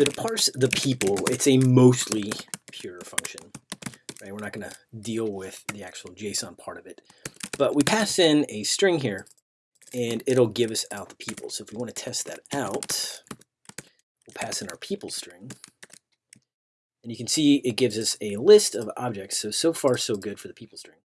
So to parse the people, it's a mostly pure function. Right? We're not going to deal with the actual JSON part of it. But we pass in a string here, and it'll give us out the people. So if we want to test that out, we'll pass in our people string. And you can see it gives us a list of objects. So, so far so good for the people string.